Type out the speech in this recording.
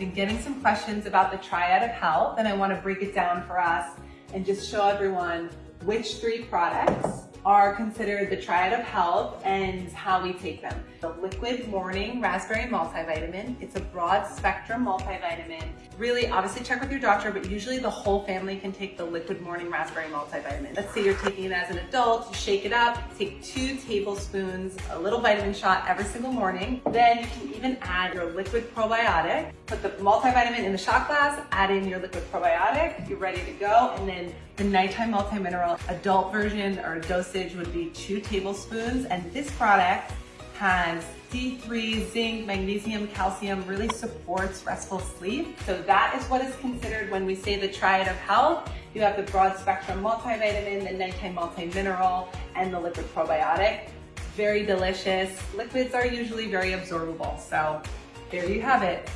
been getting some questions about the triad of health and I want to break it down for us and just show everyone which three products are considered the triad of health and how we take them. The liquid morning raspberry multivitamin. It's a broad spectrum multivitamin. Really, obviously check with your doctor, but usually the whole family can take the liquid morning raspberry multivitamin. Let's say you're taking it as an adult, you shake it up, take two tablespoons, a little vitamin shot every single morning. Then you can even add your liquid probiotic. Put the multivitamin in the shot glass, add in your liquid probiotic, you're ready to go. And then the nighttime multi-mineral adult version or dosage would be two tablespoons. And this product has D3, zinc, magnesium, calcium, really supports restful sleep. So that is what is considered when we say the triad of health. You have the broad spectrum multivitamin, the nighttime multi-mineral, and the liquid probiotic. Very delicious. Liquids are usually very absorbable. So there you have it.